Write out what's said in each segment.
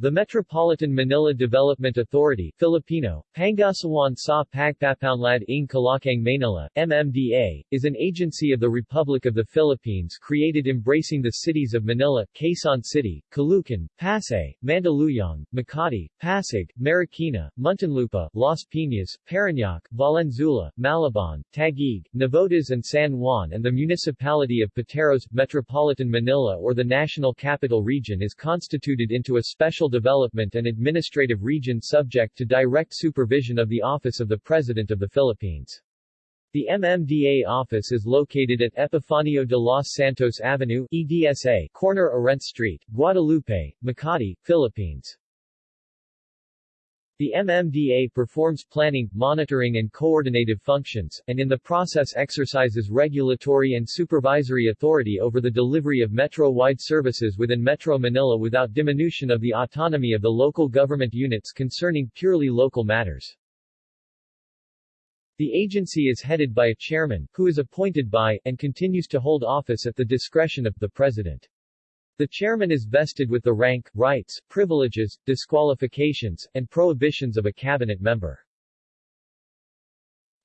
The Metropolitan Manila Development Authority Filipino, Pangasiwan sa Pagpapaunlad ng Kalakang Manila, MMDA, is an agency of the Republic of the Philippines created embracing the cities of Manila, Quezon City, Caloocan, Pasay, Mandaluyong, Makati, Pasig, Marikina, Muntinlupa, Las Piñas, Parañaque, Valenzuela, Malabon, Taguig, Navotas and San Juan and the municipality of Pateros, Metropolitan Manila or the National Capital Region is constituted into a special Development and Administrative Region subject to direct supervision of the Office of the President of the Philippines. The MMDA office is located at Epifanio de los Santos Avenue EDSA, corner Orense Street, Guadalupe, Makati, Philippines. The MMDA performs planning, monitoring and coordinative functions, and in the process exercises regulatory and supervisory authority over the delivery of metro-wide services within Metro Manila without diminution of the autonomy of the local government units concerning purely local matters. The agency is headed by a chairman, who is appointed by, and continues to hold office at the discretion of, the President. The chairman is vested with the rank, rights, privileges, disqualifications, and prohibitions of a cabinet member.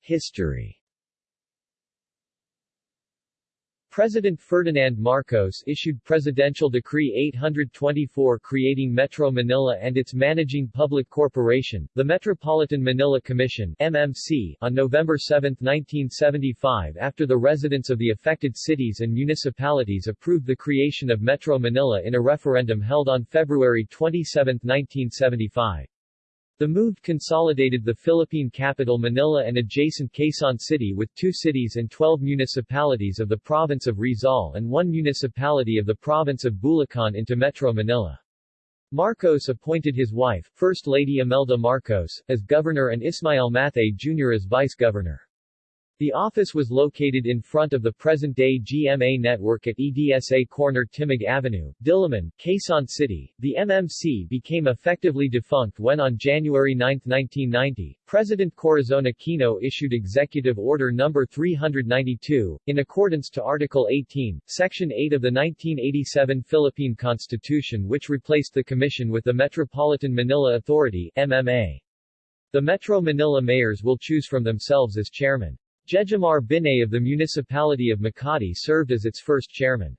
History President Ferdinand Marcos issued Presidential Decree 824 creating Metro Manila and its managing public corporation, the Metropolitan Manila Commission MMC, on November 7, 1975 after the residents of the affected cities and municipalities approved the creation of Metro Manila in a referendum held on February 27, 1975. The move consolidated the Philippine capital Manila and adjacent Quezon City with two cities and 12 municipalities of the province of Rizal and one municipality of the province of Bulacan into Metro Manila. Marcos appointed his wife, First Lady Imelda Marcos, as governor and Ismael Mathay Jr. as vice-governor. The office was located in front of the present-day GMA network at EDSA corner Timog Avenue, Diliman, Quezon City. The MMC became effectively defunct when on January 9, 1990, President Corazon Aquino issued Executive Order No. 392, in accordance to Article 18, Section 8 of the 1987 Philippine Constitution which replaced the Commission with the Metropolitan Manila Authority MMA. The Metro Manila mayors will choose from themselves as chairman. Jejomar Binay of the municipality of Makati served as its first chairman.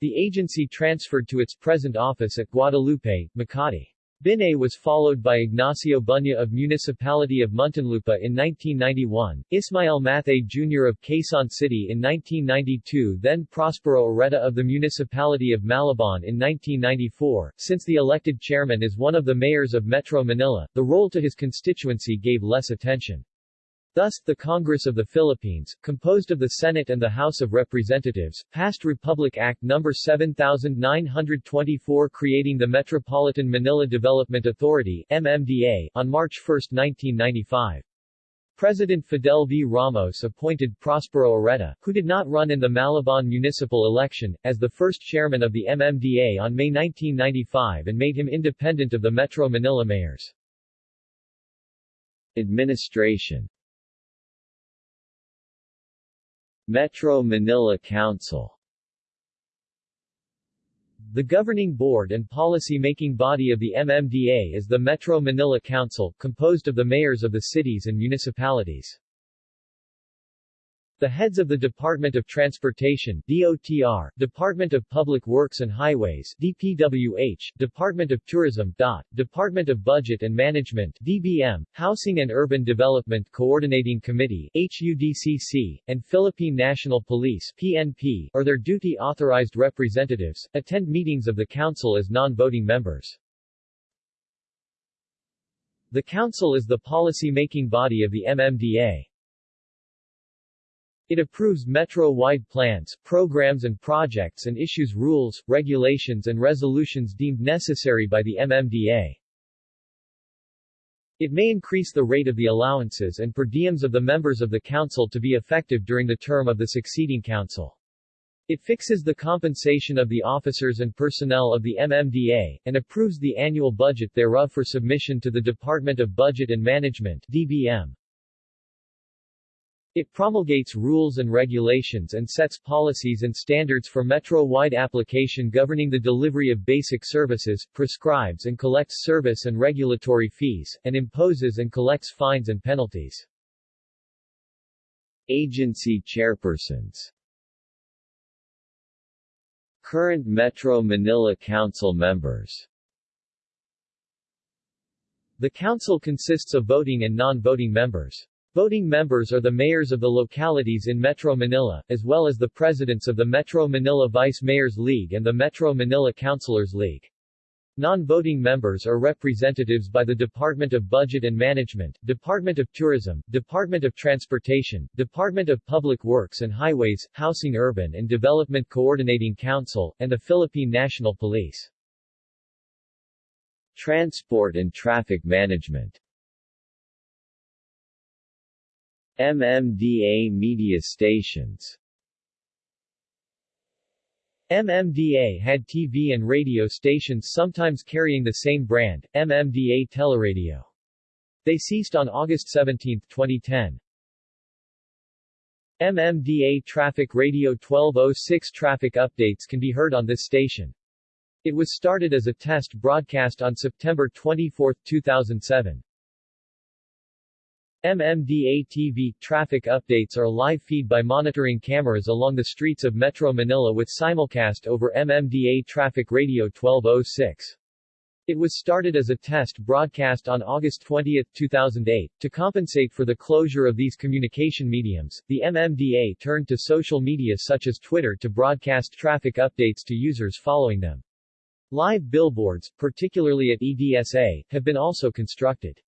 The agency transferred to its present office at Guadalupe, Makati. Binay was followed by Ignacio Bunye of Municipality of Muntinlupa in 1991, Ismael Mathay Jr. of Quezon City in 1992 then Prospero Oreta of the Municipality of Malabon in 1994. Since the elected chairman is one of the mayors of Metro Manila, the role to his constituency gave less attention. Thus, the Congress of the Philippines, composed of the Senate and the House of Representatives, passed Republic Act No. 7924 creating the Metropolitan Manila Development Authority MMDA, on March 1, 1995. President Fidel V. Ramos appointed Prospero Oreta, who did not run in the Malabon municipal election, as the first chairman of the MMDA on May 1995 and made him independent of the Metro Manila mayors. Administration Metro Manila Council The governing board and policy-making body of the MMDA is the Metro Manila Council, composed of the mayors of the cities and municipalities. The heads of the Department of Transportation DOTR, Department of Public Works and Highways DPWH, Department of Tourism DOT, Department of Budget and Management DBM, Housing and Urban Development Coordinating Committee HUDCC, and Philippine National Police PNP, or their duty-authorized representatives, attend meetings of the Council as non-voting members. The Council is the policy-making body of the MMDA. It approves metro-wide plans, programs and projects and issues rules, regulations and resolutions deemed necessary by the MMDA. It may increase the rate of the allowances and per diems of the members of the council to be effective during the term of the succeeding council. It fixes the compensation of the officers and personnel of the MMDA, and approves the annual budget thereof for submission to the Department of Budget and Management DBM. It promulgates rules and regulations and sets policies and standards for metro-wide application governing the delivery of basic services, prescribes and collects service and regulatory fees, and imposes and collects fines and penalties. Agency chairpersons Current Metro Manila Council members The council consists of voting and non-voting members. Voting members are the mayors of the localities in Metro Manila, as well as the presidents of the Metro Manila Vice Mayors League and the Metro Manila Councilors League. Non-voting members are representatives by the Department of Budget and Management, Department of Tourism, Department of Transportation, Department of Public Works and Highways, Housing Urban and Development Coordinating Council, and the Philippine National Police. Transport and Traffic Management MMDA media stations MMDA had TV and radio stations sometimes carrying the same brand, MMDA Teleradio. They ceased on August 17, 2010. MMDA Traffic Radio 1206 traffic updates can be heard on this station. It was started as a test broadcast on September 24, 2007. MMDA-TV traffic updates are live feed by monitoring cameras along the streets of Metro Manila with simulcast over MMDA Traffic Radio 1206. It was started as a test broadcast on August 20, 2008. To compensate for the closure of these communication mediums, the MMDA turned to social media such as Twitter to broadcast traffic updates to users following them. Live billboards, particularly at EDSA, have been also constructed.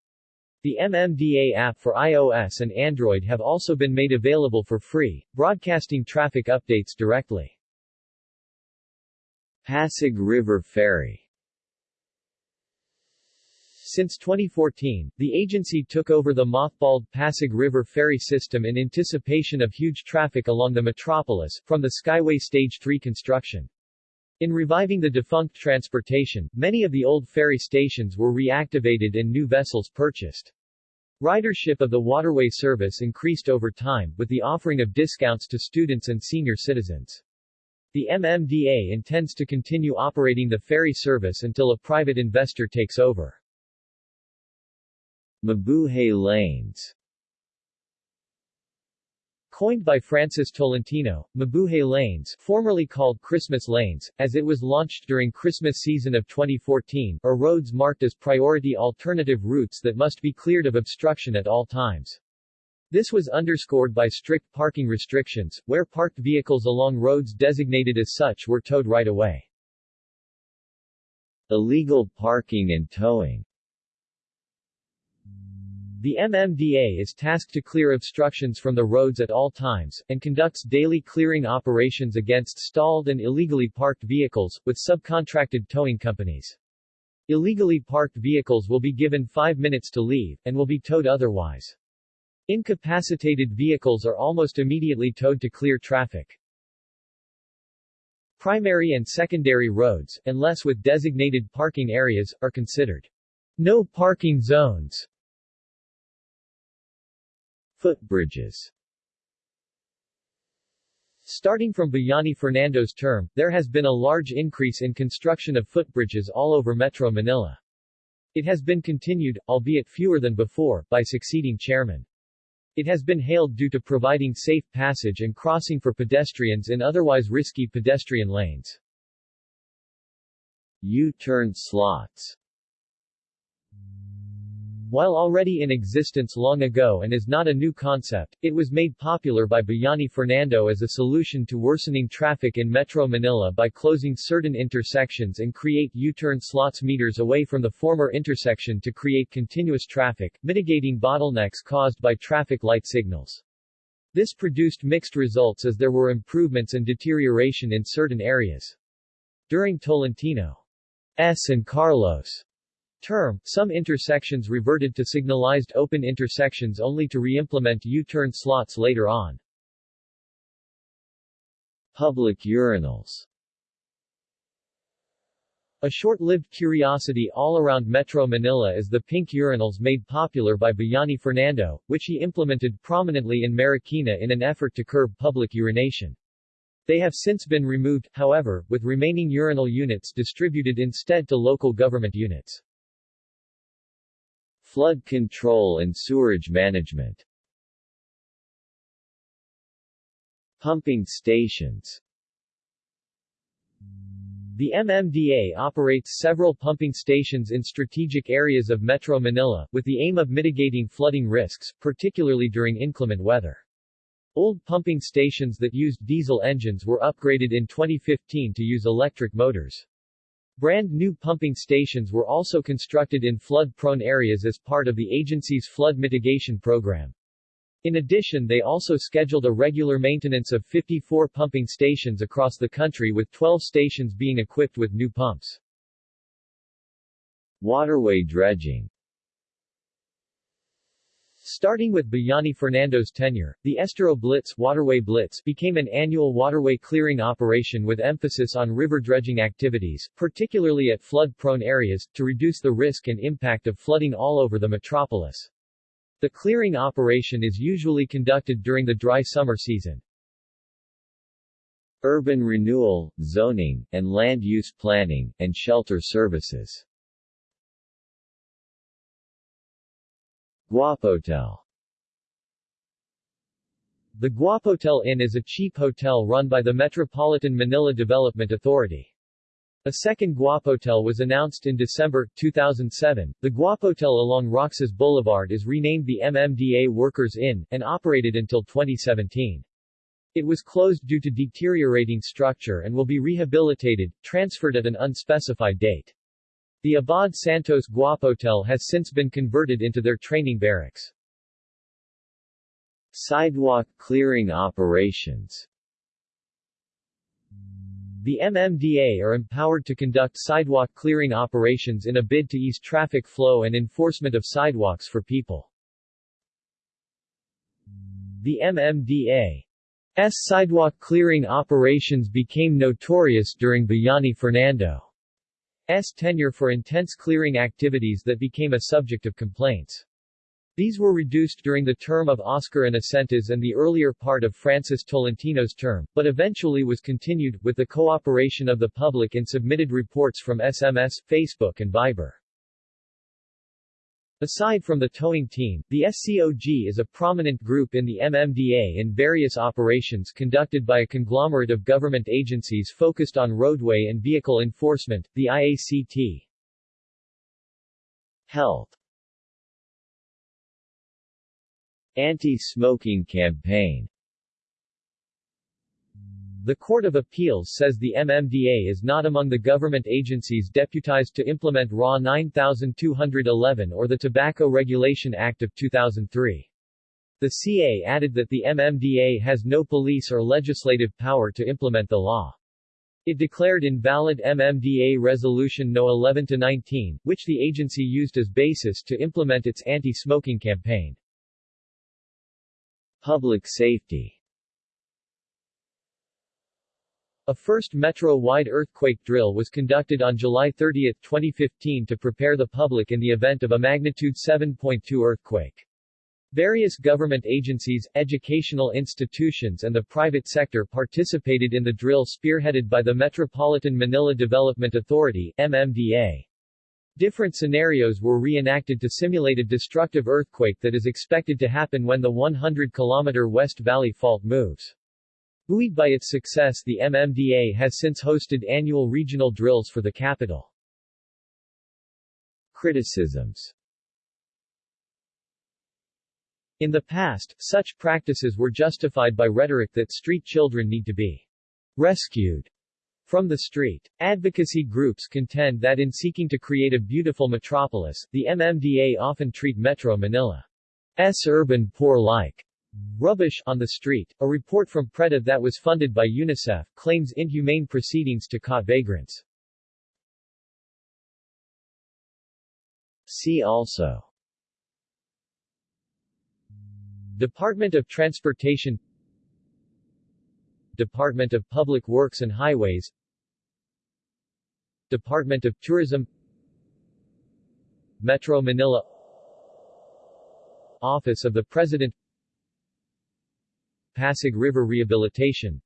The MMDA app for iOS and Android have also been made available for free, broadcasting traffic updates directly. Pasig River Ferry Since 2014, the agency took over the mothballed Pasig River ferry system in anticipation of huge traffic along the metropolis, from the Skyway Stage 3 construction. In reviving the defunct transportation, many of the old ferry stations were reactivated and new vessels purchased. Ridership of the waterway service increased over time, with the offering of discounts to students and senior citizens. The MMDA intends to continue operating the ferry service until a private investor takes over. Mabuhay Lanes Coined by Francis Tolentino, Mabuhay Lanes, formerly called Christmas Lanes, as it was launched during Christmas season of 2014, are roads marked as priority alternative routes that must be cleared of obstruction at all times. This was underscored by strict parking restrictions, where parked vehicles along roads designated as such were towed right away. Illegal parking and towing the MMDA is tasked to clear obstructions from the roads at all times, and conducts daily clearing operations against stalled and illegally parked vehicles, with subcontracted towing companies. Illegally parked vehicles will be given five minutes to leave, and will be towed otherwise. Incapacitated vehicles are almost immediately towed to clear traffic. Primary and secondary roads, unless with designated parking areas, are considered no parking zones. Footbridges Starting from Bayani Fernando's term, there has been a large increase in construction of footbridges all over Metro Manila. It has been continued, albeit fewer than before, by succeeding chairman. It has been hailed due to providing safe passage and crossing for pedestrians in otherwise risky pedestrian lanes. U-turn slots while already in existence long ago and is not a new concept, it was made popular by Bayani Fernando as a solution to worsening traffic in Metro Manila by closing certain intersections and create U-turn slots meters away from the former intersection to create continuous traffic, mitigating bottlenecks caused by traffic light signals. This produced mixed results as there were improvements and deterioration in certain areas. During Tolentino's and Carlos term, some intersections reverted to signalized open intersections only to re-implement U-turn slots later on. Public urinals A short-lived curiosity all around Metro Manila is the pink urinals made popular by Bayani Fernando, which he implemented prominently in Marikina in an effort to curb public urination. They have since been removed, however, with remaining urinal units distributed instead to local government units. Flood control and sewerage management Pumping stations the MMDA operates several pumping stations in strategic areas of Metro Manila, with the aim of mitigating flooding risks, particularly during inclement weather. Old pumping stations that used diesel engines were upgraded in 2015 to use electric motors. Brand new pumping stations were also constructed in flood-prone areas as part of the agency's flood mitigation program. In addition they also scheduled a regular maintenance of 54 pumping stations across the country with 12 stations being equipped with new pumps. Waterway dredging Starting with Bayani Fernando's tenure, the Estero Blitz, Waterway Blitz became an annual waterway clearing operation with emphasis on river dredging activities, particularly at flood-prone areas, to reduce the risk and impact of flooding all over the metropolis. The clearing operation is usually conducted during the dry summer season. Urban renewal, zoning, and land use planning, and shelter services. Guapotel The Guapotel Inn is a cheap hotel run by the Metropolitan Manila Development Authority. A second Guapotel was announced in December 2007. The Guapotel along Roxas Boulevard is renamed the MMDA Workers Inn, and operated until 2017. It was closed due to deteriorating structure and will be rehabilitated, transferred at an unspecified date. The Abad Santos Guapotel has since been converted into their training barracks. Sidewalk clearing operations the MMDA are empowered to conduct sidewalk clearing operations in a bid to ease traffic flow and enforcement of sidewalks for people. The MMDA's sidewalk clearing operations became notorious during Bayani Fernando's tenure for intense clearing activities that became a subject of complaints. These were reduced during the term of Oscar Inocentes and the earlier part of Francis Tolentino's term, but eventually was continued, with the cooperation of the public in submitted reports from SMS, Facebook and Viber. Aside from the towing team, the SCOG is a prominent group in the MMDA in various operations conducted by a conglomerate of government agencies focused on roadway and vehicle enforcement, the IACT. Health Anti-smoking campaign The Court of Appeals says the MMDA is not among the government agencies deputized to implement RA 9211 or the Tobacco Regulation Act of 2003. The CA added that the MMDA has no police or legislative power to implement the law. It declared invalid MMDA Resolution No. 11-19, which the agency used as basis to implement its anti-smoking campaign. Public safety A first metro-wide earthquake drill was conducted on July 30, 2015 to prepare the public in the event of a magnitude 7.2 earthquake. Various government agencies, educational institutions and the private sector participated in the drill spearheaded by the Metropolitan Manila Development Authority MMDA. Different scenarios were reenacted to simulate a destructive earthquake that is expected to happen when the 100-kilometer West Valley Fault moves. Buoyed by its success the MMDA has since hosted annual regional drills for the capital. Criticisms In the past, such practices were justified by rhetoric that street children need to be rescued from the street. Advocacy groups contend that in seeking to create a beautiful metropolis, the MMDA often treat Metro Manila's urban poor like rubbish on the street. A report from PREDA that was funded by UNICEF claims inhumane proceedings to caught vagrants. See also Department of Transportation Department of Public Works and Highways Department of Tourism Metro Manila Office of the President Pasig River Rehabilitation.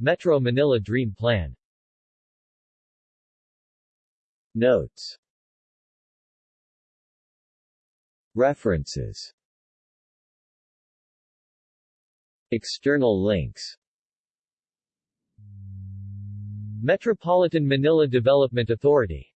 Metro Manila Dream Plan. Notes. References. External links. Metropolitan Manila Development Authority